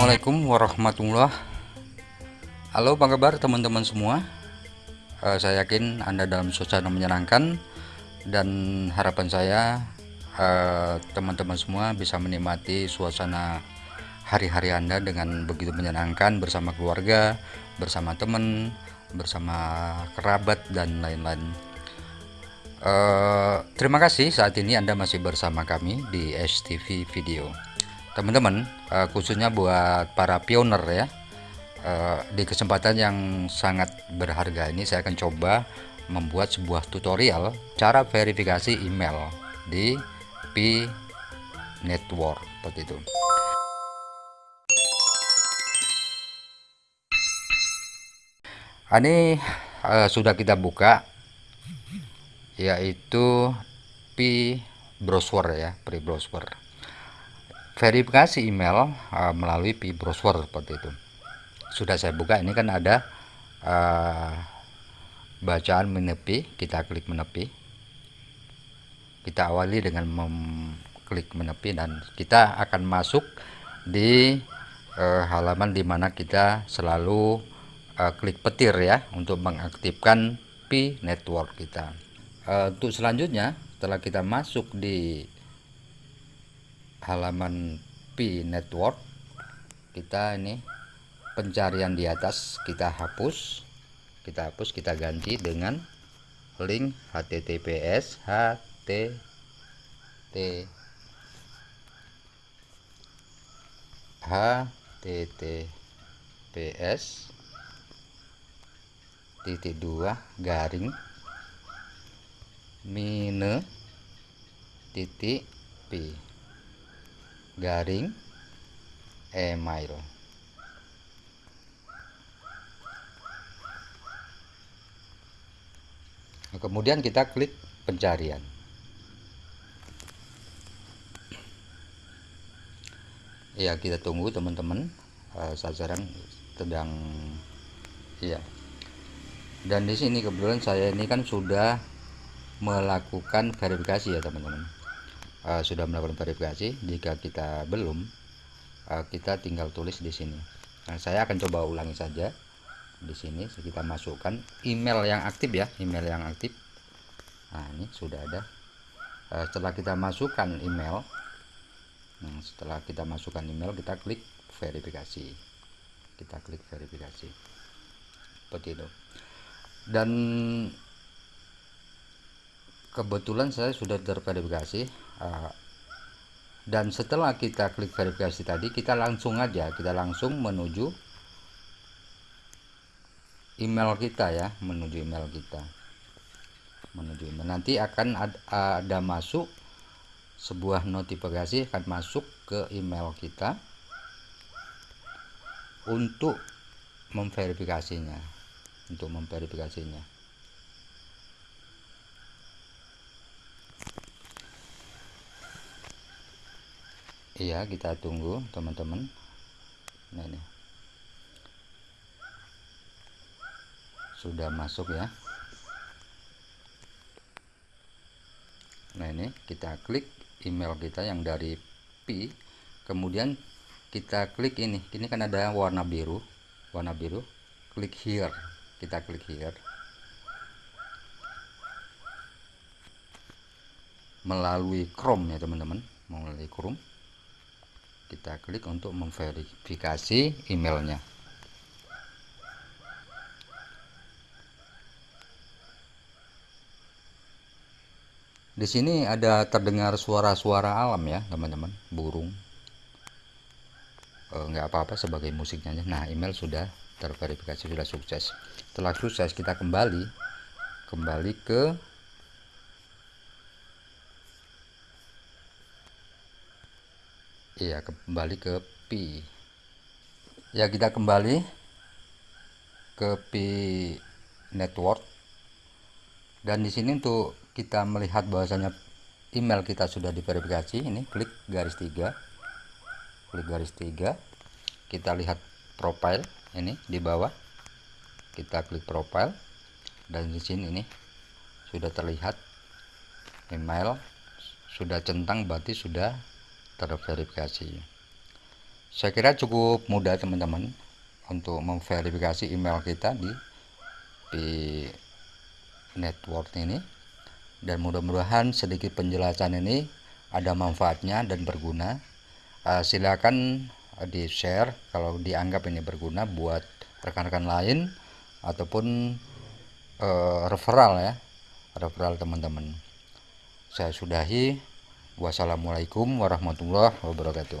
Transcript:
Assalamualaikum warahmatullah Halo apa kabar teman-teman semua? Uh, Saya yakin Anda dalam suasana menyenangkan Dan harapan saya eh, Teman-teman semua bisa menikmati suasana hari-hari Anda dengan begitu menyenangkan Bersama keluarga, bersama teman, bersama kerabat dan lain-lain. Uh, Terima kasih saat ini Anda masih bersama kami di STV Video teman-teman uh, khususnya buat para pioner ya uh, di kesempatan yang sangat berharga ini saya akan coba membuat sebuah tutorial cara verifikasi email di P Network seperti itu. Ini uh, sudah kita buka yaitu P browser ya pre browser verifikasi email uh, melalui pi browser seperti itu. Sudah saya buka ini kan ada uh, bacaan menepi kita klik menepi. Kita awali dengan mengklik menepi dan kita akan masuk di uh, halaman di mana kita selalu uh, klik petir ya untuk mengaktifkan pi network kita. Uh, untuk selanjutnya setelah kita masuk di halaman P network. Kita ini pencarian di atas kita hapus. Kita hapus kita ganti dengan link https htt https titik dua garing mine titik p garing email. Kemudian kita klik pencarian. Ya kita tunggu teman-teman uh, sasaran sedang ya dan di sini kebetulan saya ini kan sudah melakukan verifikasi ya teman-teman uh, sudah melakukan verifikasi. Jika kita belum uh, kita tinggal tulis di sini. Nah, saya akan coba ulangi saja. Di sini kita masukkan email yang aktif ya email yang aktif. Nah ini sudah ada. Uh, setelah kita masukkan email nah, setelah kita masukkan email kita klik verifikasi. Kita klik verifikasi. Seperti itu. Dan kebetulan saya sudah terverifikasi uh, dan setelah kita klik verifikasi tadi kita langsung aja kita langsung menuju email kita ya menuju email kita. Menuju email. Nanti akan ada, ada masuk sebuah notifikasi akan masuk ke email kita untuk memverifikasinya untuk memverifikasinya iya kita tunggu teman-teman. Nah ini. Sudah masuk ya. Nah ini kita klik email kita yang dari P. Kemudian kita klik ini. Ini kan ada warna biru. Warna biru. Klik here. Kita klik here. Melalui Chrome ya teman-teman. Melalui Chrome kita klik untuk memverifikasi emailnya. Di sini ada terdengar suara-suara alam ya teman-teman. Burung. Eh, nggak apa-apa sebagai musiknya nah email sudah terverifikasi sudah sukses. Setelah sukses kita kembali kembali ke ya kembali ke pi ya kita kembali ke pi network. Dan di sini untuk kita melihat bahwasanya email kita sudah diverifikasi. Ini klik garis tiga. Klik garis tiga. Kita lihat profile ini di bawah. Kita klik profile. Dan di sini ini sudah terlihat email sudah centang berarti sudah terverifikasi. Saya kira cukup mudah teman-teman untuk memverifikasi email kita di di network ini. Dan mudah-mudahan sedikit penjelasan ini ada manfaatnya dan berguna. Uh, silakan di share kalau dianggap ini berguna buat rekan-rekan lain ataupun uh, referral ya referral teman-teman. Saya sudahi wassalamualaikum warahmatullahi wabarakatuh